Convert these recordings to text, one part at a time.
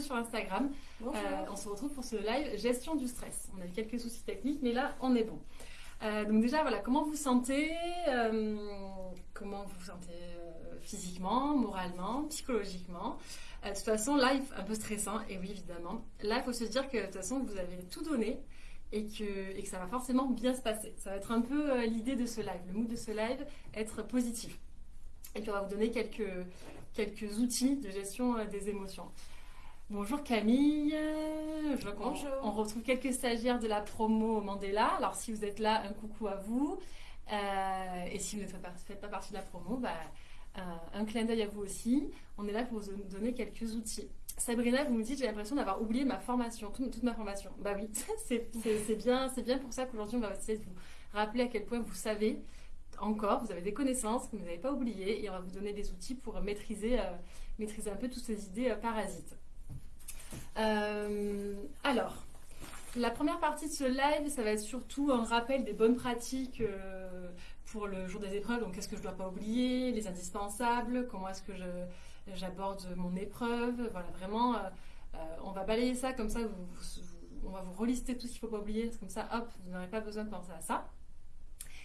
sur Instagram. Euh, on se retrouve pour ce live gestion du stress. On a eu quelques soucis techniques, mais là, on est bon. Euh, donc déjà, voilà, comment vous sentez euh, Comment vous vous sentez euh, physiquement, moralement, psychologiquement? De toute façon, live un peu stressant, et oui, évidemment. Là, il faut se dire que de toute façon, vous avez tout donné et que, et que ça va forcément bien se passer. Ça va être un peu l'idée de ce live, le mood de ce live, être positif. Et puis on va vous donner quelques, quelques outils de gestion des émotions. Bonjour Camille, Euh, je Bonjour. on retrouve quelques stagiaires de la promo Mandela. Alors si vous êtes là, un coucou à vous. Euh, et si vous ne faites pas, faites pas partie de la promo, bah, un, un clin d'œil à vous aussi. On est là pour vous donner quelques outils. Sabrina, vous me dites, j'ai l'impression d'avoir oublié ma formation, toute, toute ma formation. Bah oui, c'est bien, c'est bien pour ça qu'aujourd'hui on va essayer de vous rappeler à quel point vous savez encore, vous avez des connaissances que vous n'avez pas oubliées et on va vous donner des outils pour maîtriser, euh, maîtriser un peu toutes ces idées euh, parasites. Euh, alors, la première partie de ce live, ça va être surtout un rappel des bonnes pratiques euh, pour le jour des épreuves. Donc, qu'est-ce que je ne dois pas oublier, les indispensables, comment est-ce que j'aborde mon épreuve. Voilà, vraiment, euh, on va balayer ça comme ça, on va vous relister tout ce qu'il ne faut pas oublier. Comme ça, hop, vous n'aurez pas besoin de penser à ça.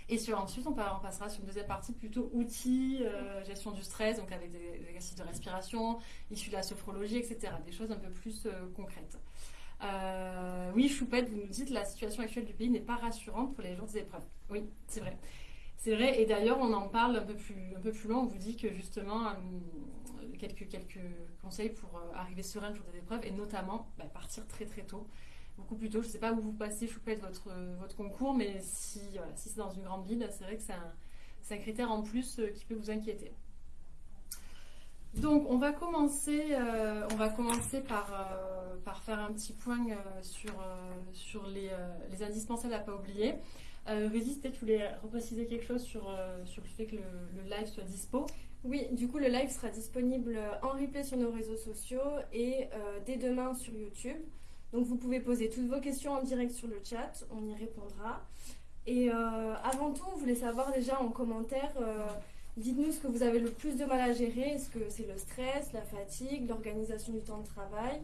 Et sur, ensuite, on, pa- on passera sur une deuxième partie plutôt outils, euh, gestion du stress, donc avec des, exercices de respiration, issus de la sophrologie, etc. Des choses un peu plus euh, concrètes. Euh, oui, Choupette, vous nous dites la situation actuelle du pays n'est pas rassurante pour les jours des épreuves. Oui, c'est vrai. C'est vrai, et d'ailleurs, on en parle un peu plus, un peu plus loin. On vous dit que justement, quelques, quelques conseils pour arriver serein le jour des épreuves, et notamment bah, partir très très tôt beaucoup plus tôt. Je ne sais pas où vous passez, Choupette, votre, votre concours, mais si, si c'est dans une grande ville, c'est vrai que c'est un, critère en plus euh, qui peut vous inquiéter. Donc, on va commencer, euh, on va commencer par, euh, par faire un petit point euh, sur, euh, sur les, euh, les indispensables à ne pas oublier. Euh, Régis, peut-être tu voulais repréciser quelque chose sur, euh, sur le fait que le, live soit dispo? Oui, du coup, le live sera disponible en replay sur nos réseaux sociaux et euh, dès demain sur YouTube. Donc, vous pouvez poser toutes vos questions en direct sur le chat, on y répondra. Et euh, avant tout, on voulait savoir déjà en commentaire, euh, dites-nous ce que vous avez le plus de mal à gérer. Est-ce que c'est le stress, la fatigue, l'organisation du temps de travail?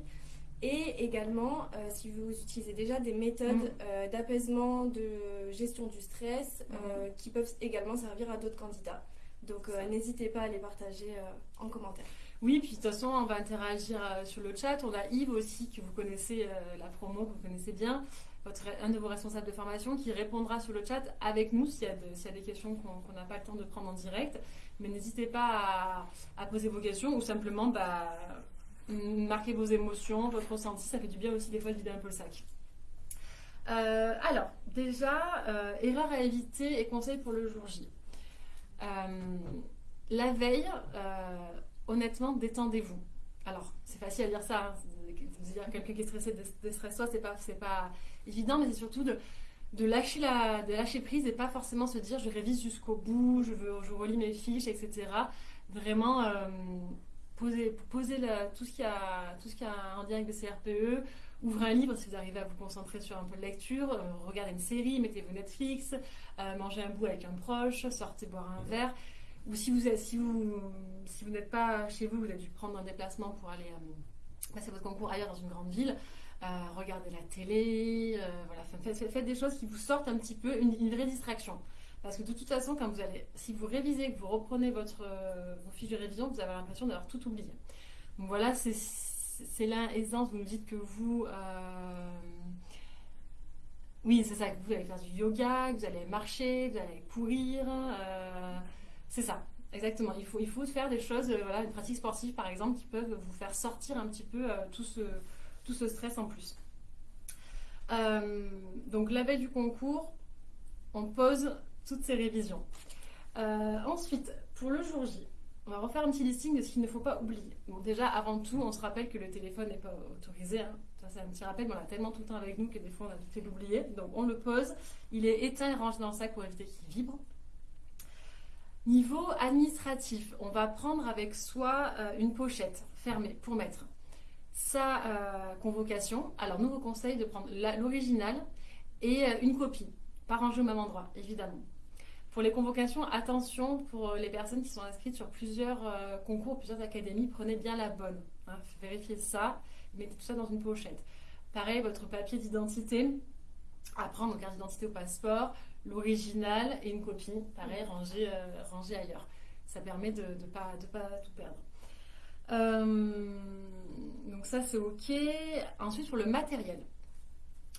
Et également, euh, si vous utilisez déjà des méthodes euh, d'apaisement, de gestion du stress, euh, qui peuvent également servir à d'autres candidats. Donc n'hésitez pas à les partager en commentaire. Oui, puis de toute façon, on va interagir euh, sur le chat. On a Yves aussi, que vous connaissez, euh, la promo, que vous connaissez bien, un de vos responsables de formation, qui répondra sur le chat avec nous s'il y, a des questions qu'on n'a pas le temps de prendre en direct. Mais n'hésitez pas à, poser vos questions ou simplement bah, marquer vos émotions, votre ressenti. Ça fait du bien aussi des fois de vider un peu le sac. Euh, alors, déjà, euh, erreur à éviter et conseils pour le jour J. La veille, honnêtement, détendez-vous. Alors, c'est facile à dire ça. hein. Dire quelqu'un qui est stressé, dé- déstresse-toi, c'est pas, c'est pas évident, mais c'est surtout de, de lâcher la, de lâcher prise et pas forcément se dire je révise jusqu'au bout, je veux, je relis mes fiches, etc. Vraiment euh, poser, poser la- tout ce qui a, tout ce a en lien avec le CRPE. Ouvrez un livre si vous arrivez à vous concentrer sur un peu de lecture. euh, regardez une série, mettez-vous Netflix, euh, mangez un bout avec un proche, sortez boire un verre. Ou si vous si vous si vous n'êtes pas chez vous, vous avez dû prendre un déplacement pour aller euh, passer votre concours ailleurs dans une grande ville. euh, regardez la télé, euh, voilà, faites, des choses qui vous sortent un petit peu, une, vraie distraction. Parce que de toute façon, quand vous allez, si vous révisez, que vous reprenez votre, euh, vos fiches de révision, vous avez l'impression d'avoir tout oublié. Donc voilà, c'est là aisance. Vous me dites que vous, oui, c'est ça, que vous allez faire du yoga, que vous allez marcher, que vous allez courir. C'est ça, exactement. Il faut, il faut faire des choses, euh, voilà, une pratique sportive par exemple, qui peuvent vous faire sortir un petit peu euh, tout, ce, tout ce stress en plus. Euh, donc la veille du concours, on pose toutes ces révisions. Ensuite, pour le jour J, on va refaire un petit listing de ce qu'il ne faut pas oublier. Bon, déjà, avant tout, on se rappelle que le téléphone n'est pas autorisé. hein. Ça, c'est un petit rappel, mais on l'a tellement tout le temps avec nous que des fois, on a fait l'oublier. Donc, on le pose. Il est éteint et rangé dans le sac pour éviter qu'il vibre. Niveau administratif, on va prendre avec soi euh, une pochette fermée pour mettre sa euh, convocation. Alors, nous vous conseille de prendre l'original et euh, une copie, pas rangée au même endroit, évidemment. Pour les convocations, attention pour les personnes qui sont inscrites sur plusieurs concours, plusieurs académies, prenez bien la bonne. hein, vérifiez ça. Mettez tout ça dans une pochette. Pareil, votre papier d'identité à prendre, carte d'identité au passeport, l'original et une copie, pareil, rangée, rangée ailleurs. Ça permet de ne pas, de pas tout perdre. donc ça c'est ok. Ensuite sur le matériel.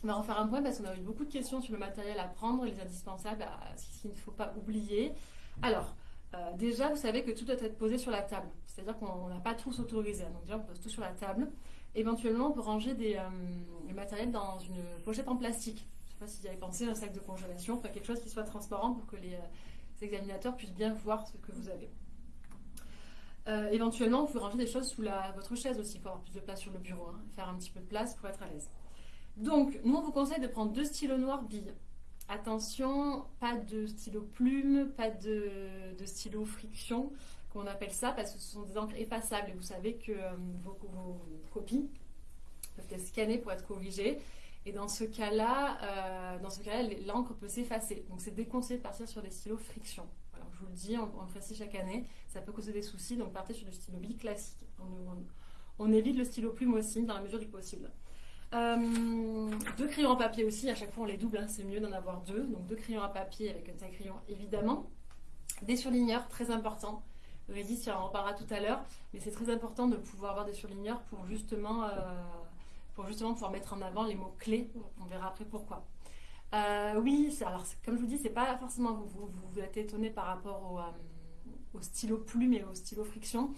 On va refaire un point parce qu'on a eu beaucoup de questions sur le matériel à prendre, les indispensables, ce qu'il ne faut pas oublier. Alors, euh, déjà, vous savez que tout doit être posé sur la table. C'est-à-dire qu'on n'a pas tous autorisé. Donc déjà, on pose tout sur la table. Éventuellement, on peut ranger des, euh, matériels dans une pochette en plastique. Sais pas si vous avez pensé, un sac de congélation, quelque chose qui soit transparent pour que les, euh, examinateurs puissent bien voir ce que vous avez. éventuellement, vous pouvez ranger des choses sous votre chaise aussi pour avoir plus de place sur le bureau. Hein. faire un petit peu de place pour être à l'aise. Donc, nous, on vous conseille de prendre deux stylos noirs billes. Attention, pas de stylo plume, pas de, stylo friction, comme on appelle ça, parce que ce sont des encres effaçables. Et vous savez que euh, vos, copies peuvent être scannées pour être corrigées. Et dans ce cas-là, euh, dans ce cas-là, l'encre peut s'effacer. Donc, c'est déconseillé de partir sur des stylos friction. je vous le dis, on, on le fait chaque année. Ça peut causer des soucis, donc partez sur du stylo bille classique. on évite le stylo plume aussi, dans la mesure du possible. Euh, deux crayons à papier aussi, à chaque fois on les double, hein, c'est mieux d'en avoir deux. Donc deux crayons à papier avec un taille crayon évidemment. Des surligneurs, très important. Régis, on en reparlera tout à l'heure, mais c'est très important de pouvoir avoir des surligneurs pour justement, euh, pour justement pouvoir mettre en avant les mots clés. On verra après pourquoi. Euh, oui, alors comme je vous dis, c'est pas forcément vous, vous, vous êtes étonné par rapport au, au stylo plume et au stylo friction.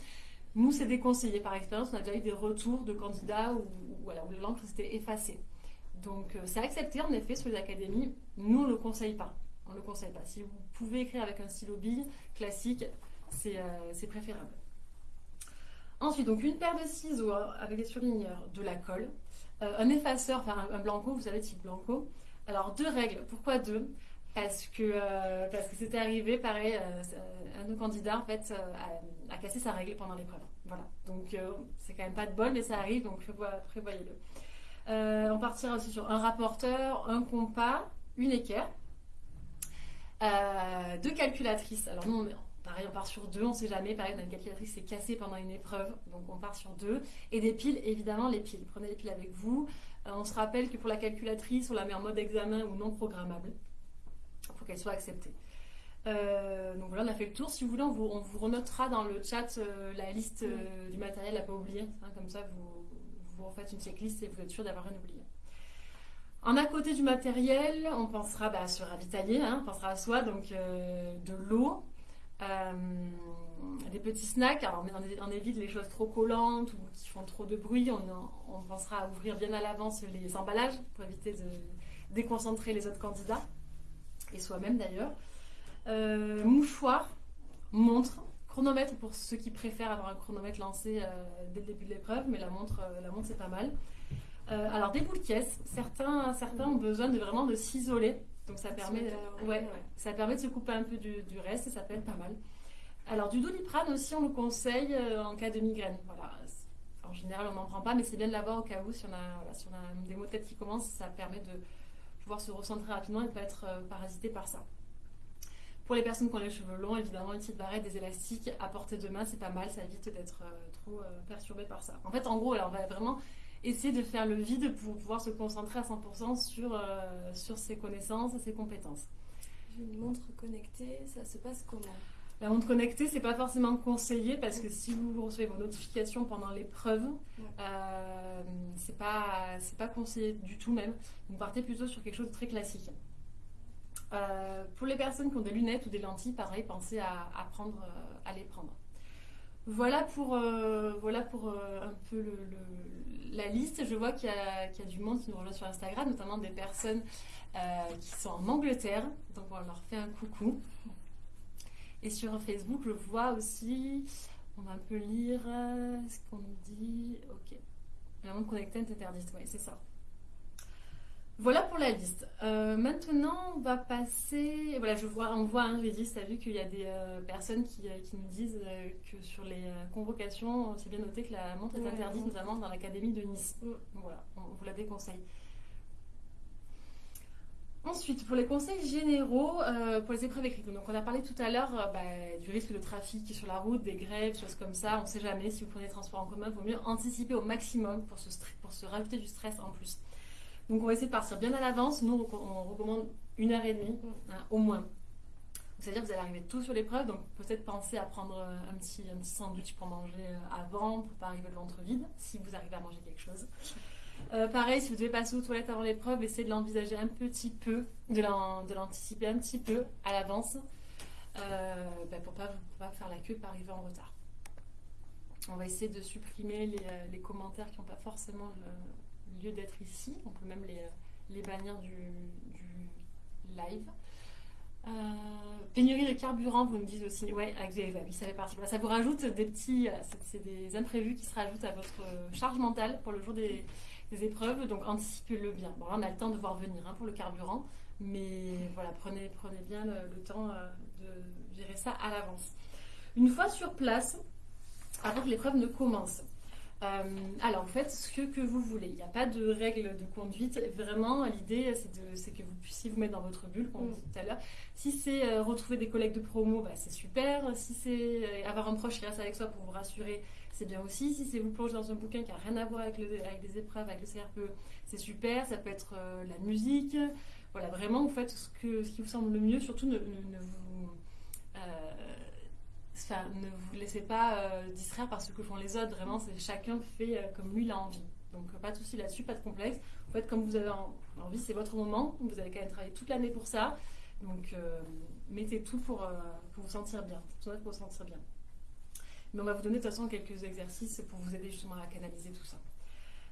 Nous, c'est déconseillé. Par expérience, on a déjà eu des retours de candidats où, voilà, où l'encre s'était effacée. Donc, euh, c'est accepté en effet sur les académies. Nous, on ne le conseille pas. On le conseille pas. Si vous pouvez écrire avec un stylo bille classique, c'est euh, préférable. Ensuite, donc une paire de ciseaux avec des surligneurs, de la colle, euh, un effaceur, enfin un, blanco, vous savez, type blanco. Alors, deux règles. Pourquoi deux? Parce que parce que c'était arrivé, pareil, un de nos candidats en fait a, cassé sa règle pendant l'épreuve. Voilà. Donc, euh, c'est quand même pas de bol, mais ça arrive, donc prévoyez-le. Euh, on partira aussi sur un rapporteur, un compas, une équerre, euh, deux calculatrices. Alors, nous, pareil, on part sur deux, on sait jamais. Pareil, on a une calculatrice qui s'est cassée pendant une épreuve, donc on part sur deux. Et des piles, évidemment, les piles. Prenez les piles avec vous. on se rappelle que pour la calculatrice, on la met en mode examen ou non programmable pour qu'elle soit acceptée. Euh, donc voilà, on a fait le tour. Si vous voulez, on vous, on renotera dans le chat euh, la liste euh, du matériel à pas oublier. Hein, comme ça, vous, vous refaites une checklist et vous êtes sûr d'avoir rien oublié. En à côté du matériel, on pensera bah, à se ravitailler, hein, on pensera à soi, donc de l'eau, des petits snacks. Alors on, évite les choses trop collantes ou qui font trop de bruit. On, pensera à ouvrir bien à l'avance les emballages pour éviter de déconcentrer les autres candidats et soi-même d'ailleurs. Euh, mouchoir, montre, chronomètre pour ceux qui préfèrent avoir un chronomètre lancé euh, dès le début de l'épreuve, mais la montre, euh, la montre c'est pas mal. alors des boules caisses, certains, certains ont besoin de vraiment de s'isoler, donc ça permet, ouais, ça permet de se couper un peu du, reste et ça peut être pas mal. Alors du doliprane aussi on le conseille en cas de migraine. Voilà. En général on n'en prend pas, mais c'est bien de l'avoir au cas où si on a, si on a des maux de tête qui commencent, ça permet de pouvoir se recentrer rapidement et ne pas être parasité par ça. Pour les personnes qui ont les cheveux longs, évidemment, une petite barrette, des élastiques à portée de main, c'est pas mal, ça évite d'être euh, trop euh, perturbé par ça. En fait, en gros, on va vraiment essayer de faire le vide pour pouvoir se concentrer à 100% sur, euh, sur ses connaissances et ses compétences. Une montre connectée, ça se passe comment? La montre connectée, c'est pas forcément conseillé parce que si vous recevez vos notifications pendant l'épreuve, euh, c'est pas c'est pas conseillé du tout même. Vous partez plutôt sur quelque chose de très classique. Euh, pour les personnes qui ont des lunettes ou des lentilles, pareil, pensez à, prendre, euh, à les prendre. Voilà pour, euh, voilà pour un peu la liste. Je vois qu'il y, y, a du monde qui nous rejoint sur Instagram, notamment des personnes qui sont en Angleterre. Donc on leur fait un coucou. Et sur Facebook, je vois aussi, on va un peu lire ce qu'on nous dit. Ok. La montre connectée est interdite, oui, c'est ça. Voilà pour la liste. Euh, maintenant, on va passer. Voilà, je vois, on voit, hein, Régis, tu as vu qu'il y a des euh, personnes qui, euh, qui, nous disent que sur les convocations, c'est bien noté que la montre est interdite, notamment dans l'académie de Nice. Mm. Voilà, on vous la déconseille. Ensuite, pour les conseils généraux, euh, pour les épreuves écrites. Donc, on a parlé tout à l'heure euh, bah, du risque de trafic sur la route, des grèves, choses comme ça. On ne sait jamais. Si vous prenez les transports en commun, il vaut mieux anticiper au maximum pour se, pour se rajouter du stress en plus. Donc, on va essayer de partir bien à l'avance. Nous, on recommande une heure et demie, hein, au moins. C'est-à-dire que vous allez arriver tout sur l'épreuve, donc peut-être penser à prendre euh, un petit, un petit sandwich pour manger avant, pour ne pas arriver le ventre vide, si vous arrivez à manger quelque chose. Euh, pareil, si vous devez passer aux toilettes avant l'épreuve, essayez de l'envisager un petit peu, de l'anticiper un petit peu à l'avance euh, ben, pour ne pas, pas, faire la queue et pas arriver en retard. On va essayer de supprimer les, euh, commentaires qui n'ont pas forcément lieu d'être ici. On peut même les, les bannir du, live. pénurie de carburant, vous me dites aussi. Ouais, ça fait partie. Ça vous rajoute des petits. C'est des imprévus qui se rajoutent à votre charge mentale pour le jour des, épreuves, donc anticipez-le bien. Bon, là, on a le temps de voir venir hein, pour le carburant, mais voilà, prenez, prenez bien le, temps euh, de gérer ça à l'avance. Une fois sur place, avant que l'épreuve ne commence, euh, alors, vous faites ce que, vous voulez. Il n'y a pas de règle de conduite. Vraiment, l'idée, c'est que vous puissiez vous mettre dans votre bulle, comme on dit tout à l'heure. Si c'est euh, retrouver des collègues de promo, bah, c'est super. Si c'est avoir un proche qui reste avec soi pour vous rassurer, c'est bien aussi. Si c'est vous plonger dans un bouquin qui n'a rien à voir avec, le, avec des épreuves, avec le CRPE, c'est super. Ça peut être euh, la musique. Voilà, vraiment, vous faites ce, que, ce qui vous semble le mieux. Surtout, ne, vous. Euh, ne vous laissez pas euh, distraire par ce que font les autres. Vraiment, c'est chacun fait comme lui il a envie. Donc, pas de souci là-dessus, pas de complexe. Vous faites comme vous avez envie, c'est votre moment. Vous avez quand même travaillé toute l'année pour ça. Donc, mettez tout pour, vous sentir bien. Pour vous sentir bien. Mais on va vous donner de toute façon quelques exercices pour vous aider justement à canaliser tout ça.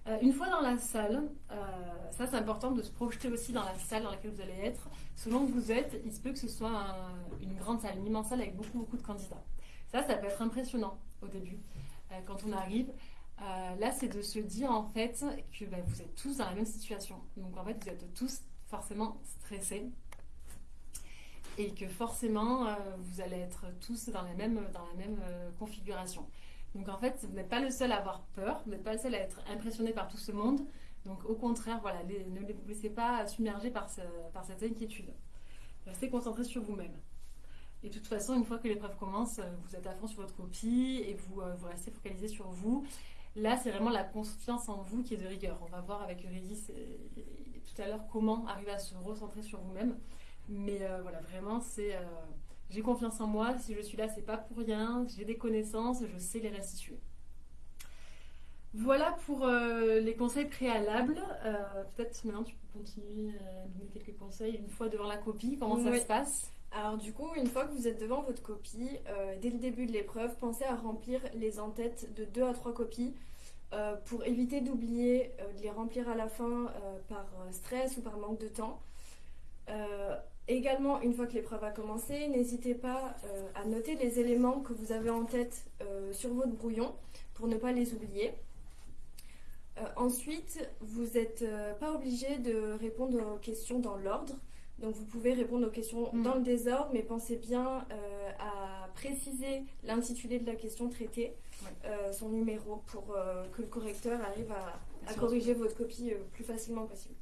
Euh, une fois dans la salle, euh, ça c'est important de se projeter aussi dans la salle dans laquelle vous allez être. Selon où vous êtes, il se peut que ce soit une grande salle, une immense salle avec beaucoup beaucoup de candidats. Ça, ça peut être impressionnant au début euh, quand on arrive. là, c'est de se dire en fait que bah, vous êtes tous dans la même situation. Donc en fait, vous êtes tous forcément stressés et que forcément euh, vous allez être tous dans la même, dans la même euh, configuration. Donc en fait, vous n'êtes pas le seul à avoir peur, vous n'êtes pas le seul à être impressionné par tout ce monde. Donc au contraire, voilà, ne vous laissez pas submerger par, par cette inquiétude. Restez concentré sur vous-même. Et de toute façon, une fois que l'épreuve commence, euh, vous êtes à fond sur votre copie et vous, vous restez focalisé sur vous. Là, c'est vraiment la confiance en vous qui est de rigueur. On va voir avec Eurydice tout à l'heure comment arriver à se recentrer sur vous-même. Mais euh, voilà, vraiment, c'est. Euh, j'ai confiance en moi. Si je suis là, c'est pas pour rien. J'ai des connaissances, je sais les restituer. Voilà pour euh, les conseils préalables. Peut-être maintenant tu peux continuer à donner quelques conseils une fois devant la copie. Comment ça se passe? Alors du coup, une fois que vous êtes devant votre copie, dès le début de l'épreuve, pensez à remplir les en-têtes de deux à trois copies pour éviter d'oublier de les remplir à la fin par stress ou par manque de temps. Également, une fois que l'épreuve a commencé, n'hésitez pas euh, à noter les éléments que vous avez en tête euh, sur votre brouillon pour ne pas les oublier. Euh, ensuite, vous n'êtes pas obligé de répondre aux questions dans l'ordre. Donc vous pouvez répondre aux questions mm. dans le désordre, mais pensez bien à préciser l'intitulé de la question traitée, son numéro, pour que le correcteur arrive à corriger votre copie le plus facilement possible.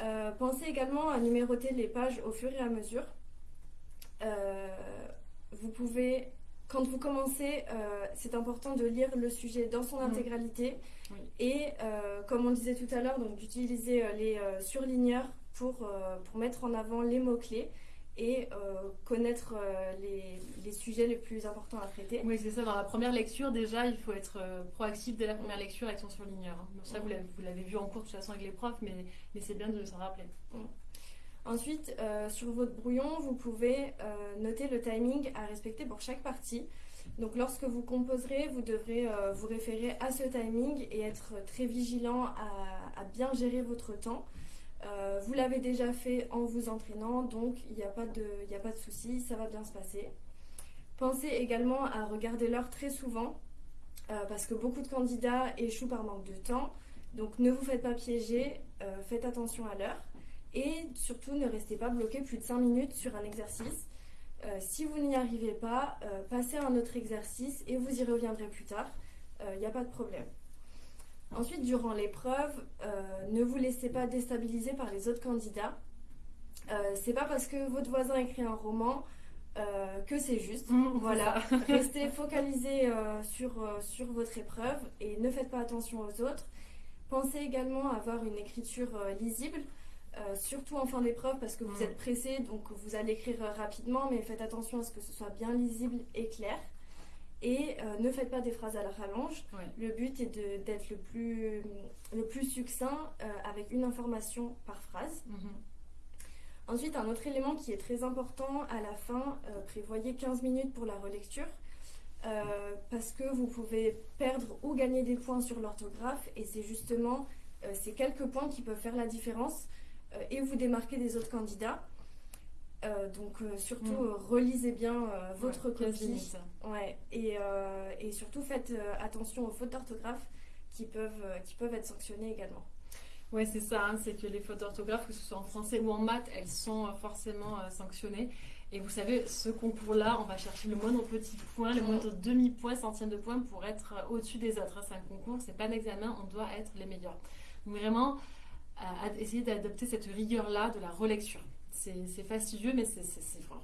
Euh, pensez également à numéroter les pages au fur et à mesure. Euh, vous pouvez, quand vous commencez, euh, c'est important de lire le sujet dans son mm. intégralité et, comme on disait tout à l'heure, donc d'utiliser les surligneurs pour, pour mettre en avant les mots-clés et euh, connaître euh, les, sujets les plus importants à traiter. Oui, c'est ça. Dans la première lecture, déjà, il faut être euh, proactif dès la première lecture avec son surligneur. Donc ça, vous l'avez vu en cours de toute façon avec les profs, mais, mais c'est bien de s'en rappeler. Ensuite, sur votre brouillon, vous pouvez noter le timing à respecter pour chaque partie. Donc lorsque vous composerez, vous devrez vous référer à ce timing et être très vigilant à bien gérer votre temps. Euh, vous l'avez déjà fait en vous entraînant, donc il n'y a pas de, de souci, ça va bien se passer. Pensez également à regarder l'heure très souvent, euh, parce que beaucoup de candidats échouent par manque de temps. Donc ne vous faites pas piéger, euh, faites attention à l'heure. Et surtout, ne restez pas bloqué plus de 5 minutes sur un exercice. si vous n'y arrivez pas, passez à un autre exercice et vous y reviendrez plus tard. Il n'y a pas de problème. Ensuite, durant l'épreuve, euh, ne vous laissez pas déstabiliser par les autres candidats. Euh, c'est pas parce que votre voisin écrit un roman euh, que c'est juste. Mmh, voilà, restez focalisé euh, sur, sur votre épreuve et ne faites pas attention aux autres. Pensez également à avoir une écriture lisible, surtout en fin d'épreuve parce que vous Mm. êtes pressé, donc vous allez écrire rapidement, mais faites attention à ce que ce soit bien lisible et clair. Et euh, ne faites pas des phrases à la rallonge. Ouais. Le but est d'être le plus, le plus succinct euh, avec une information par phrase. Mhm. Ensuite, un autre élément qui est très important à la fin, euh, prévoyez 15 minutes pour la relecture. parce que vous pouvez perdre ou gagner des points sur l'orthographe et c'est justement ces quelques points qui peuvent faire la différence et vous démarquer des autres candidats. Euh, donc euh, surtout Mm. euh, relisez bien votre Ouais, 15 copie ouais, et, et surtout faites attention aux fautes d'orthographe qui peuvent, qui peuvent être sanctionnées également. Ouais, c'est ça, hein, c'est que les fautes d'orthographe, que ce soit en français ou en maths, elles sont forcément sanctionnées. Et vous savez, ce concours-là, on va chercher le moindre petit point, le moindre demi-point, centième de point pour être au-dessus des autres. C'est un concours, c'est pas un examen, on doit être les meilleurs. Donc vraiment, essayer d'adopter cette rigueur-là de la relecture. C'est fastidieux, mais c'est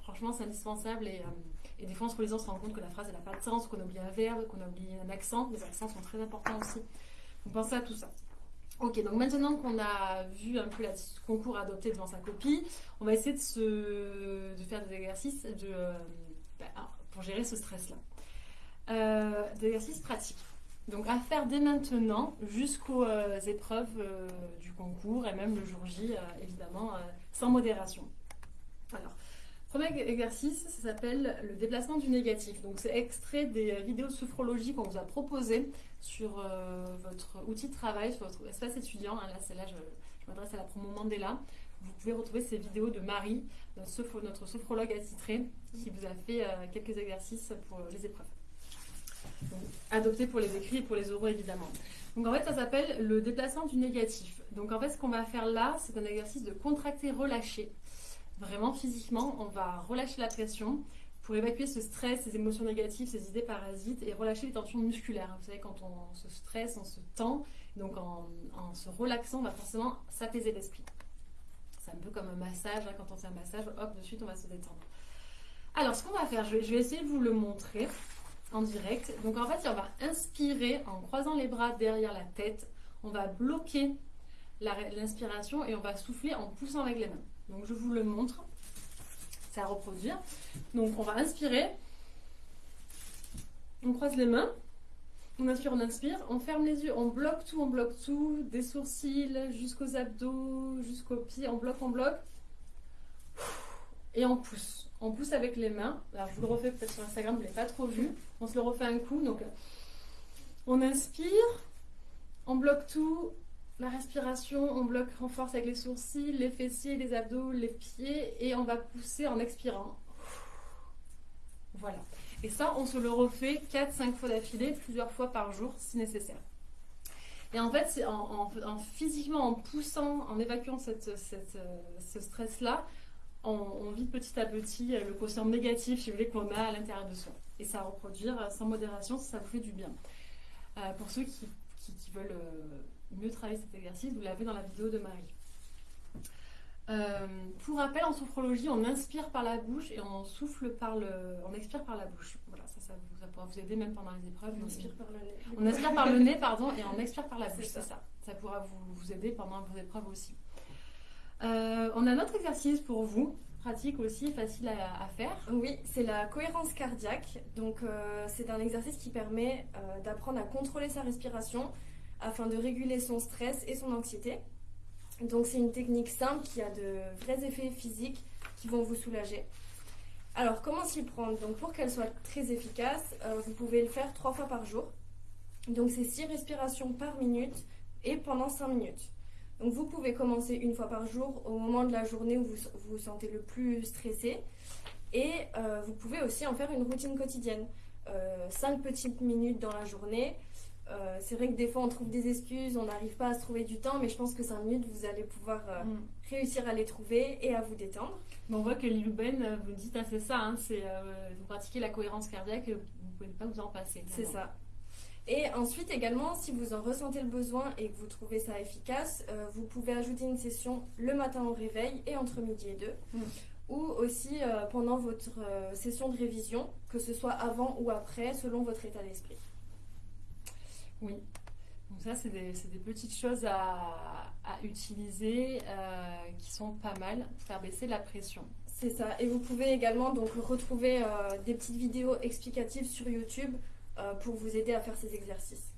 franchement, c'est indispensable. Et, euh, des fois, en se relisant, on se rend compte que la phrase, n'a pas de sens, qu'on a oublié un verbe, qu'on a oublié un accent. Les accents sont très importants aussi. Donc pensez à tout ça. Ok, donc maintenant qu'on a vu un peu le concours adopté devant sa copie, on va essayer de, faire des exercices euh, bah, pour gérer ce stress-là. Euh, des exercices pratiques. Donc à faire dès maintenant jusqu'aux épreuves du concours et même le jour J, évidemment, sans modération. Alors, premier exercice, ça s'appelle le déplacement du négatif. Donc c'est extrait des euh, vidéos de sophrologie qu'on vous a proposées sur euh, votre outil de travail, sur votre espace étudiant. Hein, là, c'est là, je, m'adresse à la promo Mandela. Vous pouvez retrouver ces vidéos de Marie, notre, sophro- notre sophrologue attitrée, qui vous a fait euh, quelques exercices pour les épreuves. Donc, adoptés pour les écrits et pour les oraux, évidemment. Donc, en fait, ça s'appelle le déplacement du négatif. Donc, en fait, ce qu'on va faire là, c'est un exercice de contracter, relâcher. Vraiment, physiquement, on va relâcher la pression pour évacuer ce stress, ces émotions négatives, ces idées parasites et relâcher les tensions musculaires. Vous savez, quand on se stresse, on se tend. Donc, en, se relaxant, on va forcément s'apaiser l'esprit. C'est un peu comme un massage. hein, Quand on fait un massage, hop, de suite, on va se détendre. Alors, ce qu'on va faire, je vais essayer de vous le montrer en direct. Donc, en fait, on va inspirer en croisant les bras derrière la tête. On va bloquer l'inspiration et on va souffler en poussant avec les mains. Donc, je vous le montre. C'est à reproduire. Donc, on va inspirer. On croise les mains. On inspire, on inspire. On ferme les yeux. On bloque tout, on bloque tout. Des sourcils jusqu'aux abdos, jusqu'aux pieds. On bloque, on bloque. Et on pousse. On pousse avec les mains. Je vous le refais peut-être sur Instagram, vous ne l'avez pas trop vu. On se le refait un coup. Donc, on inspire. On bloque tout. La respiration, on bloque, renforce avec les sourcils, les fessiers, les abdos, les pieds. Et on va pousser en expirant. Voilà. Et ça, on se le refait 4-5 fois d'affilée, plusieurs fois par jour si nécessaire. Et en fait, c'est en, en- en physiquement, en poussant, en évacuant euh, ce stress-là, on, on vide petit à petit euh, le quotient négatif, si vous voulez, qu'on a à l'intérieur de soi. Et ça à reproduire euh, sans modération si ça vous fait du bien. Euh, pour ceux qui, qui- qui veulent mieux travailler cet exercice, vous l'avez dans la vidéo de Marie. Euh, pour rappel, en sophrologie, on inspire par la bouche et on souffle par le, on expire par la bouche. Voilà, ça, ça, vous- ça pourra vous aider même pendant les épreuves. On inspire par le nez. On inspire par le nez, pardon, et on expire par la bouche, c'est ça. ça. ça. pourra vous, vous aider pendant vos épreuves aussi. Euh, on a un autre exercice pour vous, pratique aussi, facile à, faire. Oui, c'est la cohérence cardiaque. Donc, euh, c'est un exercice qui permet euh, d'apprendre à contrôler sa respiration afin de réguler son stress et son anxiété. Donc, c'est une technique simple qui a de vrais effets physiques qui vont vous soulager. Alors, comment s'y prendre? Donc, pour qu'elle soit très efficace, vous pouvez le faire trois fois par jour. Donc, c'est six respirations par minute et pendant cinq minutes. Donc, vous pouvez commencer une fois par jour au moment de la journée où vous vous, sentez le plus stressé. Et euh, vous pouvez aussi en faire une routine quotidienne. 5 petites minutes dans la journée. Euh, c'est vrai que des fois on trouve des excuses, on n'arrive pas à se trouver du temps, mais je pense que 5 minutes vous allez pouvoir euh, Mm. réussir à les trouver et à vous détendre. On voit que Lilou Ben, euh, vous dites, ah, c'est ça, hein, c'est, euh, vous pratiquez la cohérence cardiaque, vous ne pouvez pas vous en passer. C'est ça. Et ensuite également, si vous en ressentez le besoin et que vous trouvez ça efficace, euh, vous pouvez ajouter une session le matin au réveil et entre midi et deux. Mm. Ou aussi euh, pendant votre euh, session de révision, que ce soit avant ou après, selon votre état d'esprit. Oui. Donc ça, c'est des, petites choses à, à utiliser qui sont pas mal pour faire baisser la pression. C'est ça. Et vous pouvez également donc retrouver des petites vidéos explicatives sur YouTube pour vous aider à faire ces exercices.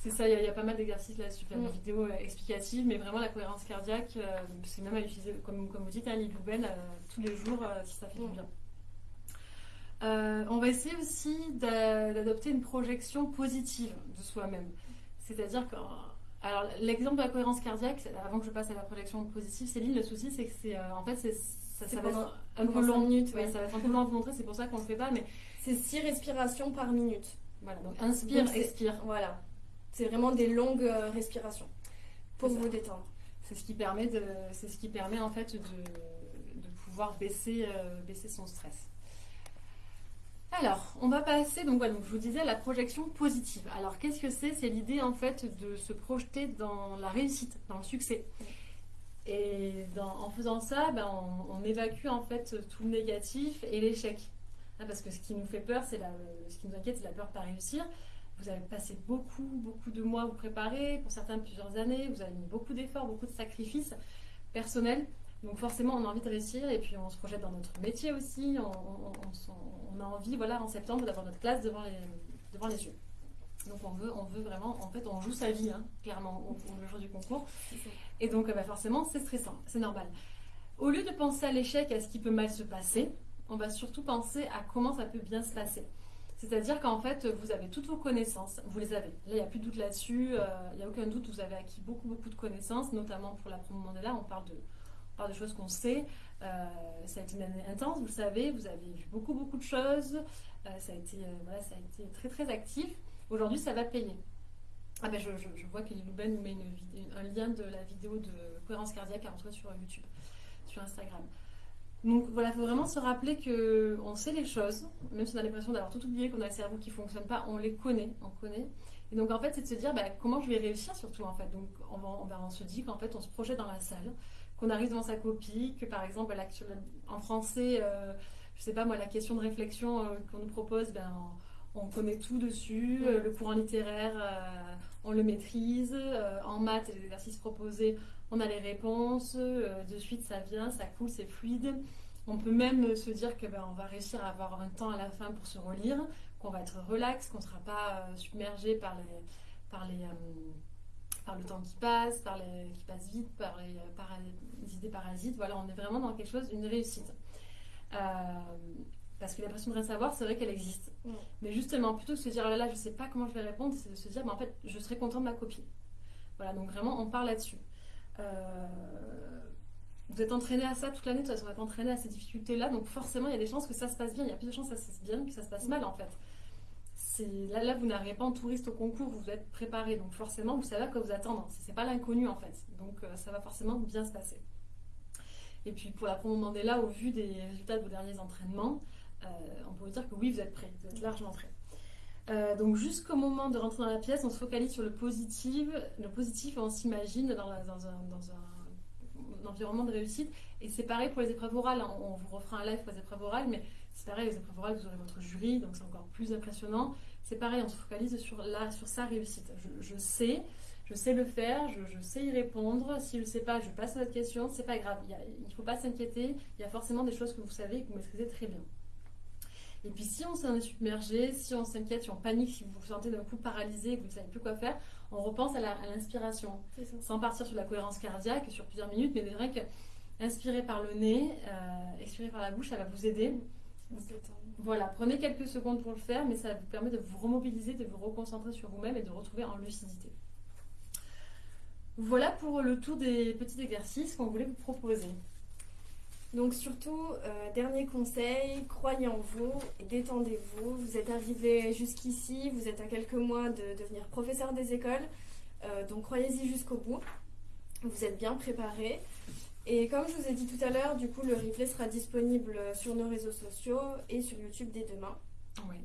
C'est ça, il y, a- il y a pas mal d'exercices là, super Mm. de vidéos euh, explicatives, mais vraiment la cohérence cardiaque, euh, c'est même à utiliser, comme, comme vous dites, hein, l'Ilouben, euh, tous les jours euh, si ça fait du Mm. bien. Euh, on va essayer aussi d'a- d'adopter une projection positive de soi-même. C'est-à-dire que, alors l'exemple de la cohérence cardiaque, avant que je passe à la projection positive, Céline, le souci c'est que c'est, euh, en fait, ça, ça va être un peu long. minutes, Ouais, ouais. ça va être un peu long à vous montrer, c'est pour ça qu'on le fait pas, mais C'est 6 respirations par minute. voilà, donc inspire, Donc, expire. Voilà. C'est vraiment des longues euh, respirations pour vous détendre. C'est ce qui permet de, c'est ce qui permet en fait de, de pouvoir baisser, euh, baisser son stress. Alors, on va passer, donc voilà, donc je vous disais la projection positive. Alors, qu'est-ce que c'est? C'est l'idée en fait de se projeter dans la réussite, dans le succès. Et dans- en faisant ça, ben, on, on évacue en fait tout le négatif et l'échec. Hein, parce que ce qui nous fait peur, c'est la, ce qui nous inquiète, c'est la peur de pas réussir. Vous avez passé beaucoup, beaucoup de mois à vous préparer, pour certains plusieurs années, vous avez mis beaucoup d'efforts, beaucoup de sacrifices personnels. Donc forcément, on a envie de réussir et puis on se projette dans notre métier aussi. On, on- on on a envie, voilà, en septembre, d'avoir notre classe devant les, devant les yeux. Donc on veut, on veut vraiment, en fait, on joue sa vie, hein, clairement, au, au- le jour du concours. Et donc, bah, forcément, c'est stressant, c'est normal. Au lieu de penser à l'échec, à ce qui peut mal se passer, on va surtout penser à comment ça peut bien se passer. C'est-à-dire qu'en fait, vous avez toutes vos connaissances, vous les avez. Là, il n'y a plus de doute là-dessus, euh, il n'y a aucun doute, vous avez acquis beaucoup, beaucoup de connaissances, notamment pour la promo Mandela, on parle de, on parle de choses qu'on sait. Euh, ça a été une année intense, vous le savez, vous avez vu beaucoup, beaucoup de choses, Euh, ça, a été, voilà, ça a été très, très actif. Aujourd'hui, ça va payer. Ah ben, je, vois que Louben nous met un lien de la vidéo de cohérence cardiaque à retrouver sur YouTube, sur Instagram. Donc voilà, il faut vraiment se rappeler que on sait les choses, même si on a l'impression d'avoir tout oublié, qu'on a le cerveau qui fonctionne pas, on les connaît, on connaît. Et donc en fait, c'est de se dire bah, comment je vais réussir surtout en fait. Donc on, va- on, va- on se dit qu'en fait, on se projette dans la salle, qu'on arrive devant sa copie, que par exemple, là, en français, euh, je sais pas moi, la question de réflexion euh, qu'on nous propose, ben, on, on connaît tout dessus, euh, le courant littéraire, euh, on le maîtrise, en maths, les exercices proposés, on a les réponses, euh, de suite ça vient, ça coule, c'est fluide. On peut même se dire que ben, on va réussir à avoir un temps à la fin pour se relire, qu'on va être relax, qu'on ne sera pas euh, submergé par les, par les, euh, par le temps qui passe, par les, qui passe vite, par les, euh, para- les idées parasites. Voilà, on est vraiment dans quelque chose, une réussite. Euh, parce que l'impression de rien savoir, c'est vrai qu'elle existe. Mais justement, plutôt que de se dire, oh là là, je sais pas comment je vais répondre, c'est de se dire, mais en fait, je serai content de ma copie. Voilà, donc vraiment, on part là-dessus. Euh, vous êtes entraîné à ça toute l'année, de toute façon, vous êtes entraîné à ces difficultés-là, donc forcément, il y a des chances que ça se passe bien. Il y a plus de chances que ça se passe bien que ça se passe mal, en fait. Là, là, vous n'arrivez pas en touriste au concours, vous êtes préparé, donc forcément, vous savez à quoi vous attendre. C'est c'est pas l'inconnu, en fait. Donc, euh, ça va forcément bien se passer. Et puis, pour la promo Mandela, au vu des résultats de vos derniers entraînements, euh, on peut vous dire que oui, vous êtes prêt, vous êtes largement prêt. Euh, donc jusqu'au moment de rentrer dans la pièce, on se focalise sur le positif, le positif on s'imagine dans, un, environnement de réussite. Et c'est pareil pour les épreuves orales, hein. on, vous refera un live pour les épreuves orales, mais c'est pareil, les épreuves orales, vous aurez votre jury, donc c'est encore plus impressionnant. C'est pareil, on se focalise sur, la, sur sa réussite. Je, sais, je sais le faire, je, sais y répondre. Si je ne sais pas, je passe à votre question, c'est pas grave. Il ne faut pas s'inquiéter, il y a forcément des choses que vous savez et que vous maîtrisez très bien. Et puis si on s'en est submergé, si on s'inquiète, si on panique, si vous vous sentez d'un coup paralysé et que vous ne savez plus quoi faire, on repense à l'inspiration. Sans partir sur la cohérence cardiaque sur plusieurs minutes, mais c'est vrai que inspirer par le nez, euh, expirer par la bouche, ça va vous aider. Voilà, prenez quelques secondes pour le faire, mais ça vous permet de vous remobiliser, de vous reconcentrer sur vous-même et de retrouver en lucidité. Voilà pour le tour des petits exercices qu'on voulait vous proposer. Donc surtout, euh, dernier conseil, croyez en vous et détendez-vous. Vous êtes arrivé jusqu'ici, vous êtes à quelques mois de devenir professeur des écoles, euh, donc croyez-y jusqu'au bout. Vous êtes bien préparé. Et comme je vous ai dit tout à l'heure, du coup, le replay sera disponible sur nos réseaux sociaux et sur YouTube dès demain. Oui.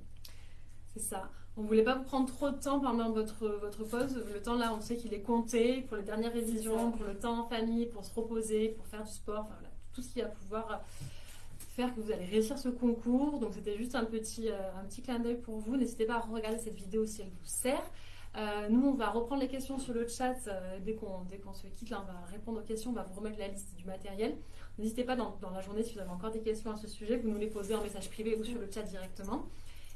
C'est ça. On voulait pas vous prendre trop de temps pendant votre, votre pause. Le temps là, on sait qu'il est compté pour les dernières révisions, pour le temps en famille, pour se reposer, pour faire du sport, enfin, voilà, tout ce qui va pouvoir faire que vous allez réussir ce concours. Donc c'était juste un petit, euh, un petit clin d'œil pour vous. N'hésitez pas à regarder cette vidéo si elle vous sert. Euh, nous, on va reprendre les questions sur le chat euh, dès qu'on se quitte. Là, on va répondre aux questions, on va vous remettre la liste du matériel. N'hésitez pas dans, dans, la journée, si vous avez encore des questions à ce sujet, vous nous les posez en message privé ou sur le chat directement.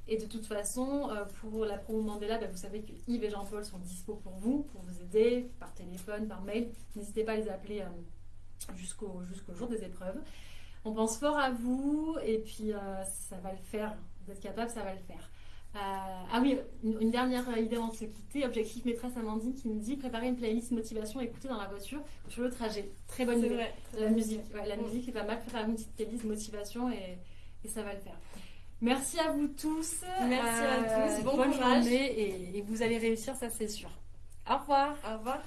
Et de toute façon, euh, pour la promo Mandela, bah, vous savez que Yves et Jean-Paul sont dispo pour vous, pour vous aider par téléphone, par mail. N'hésitez pas à les appeler jusqu'au jusqu'au jour des épreuves. On pense fort à vous et puis euh, ça va le faire. Vous êtes capable, ça va le faire. Euh, ah oui, une, une, dernière idée avant de se quitter. Objectif maîtresse Amandine qui me dit préparer une playlist motivation écouter dans la voiture sur le trajet. Très bonne idée. Vrai, la musique, ouais, la musique est pas mal. Préparer une petite playlist motivation et, et ça va le faire. Merci à vous tous. Merci euh, à tous. Bon bonne courage. journée et, et vous allez réussir, ça c'est sûr. Au revoir. Au revoir.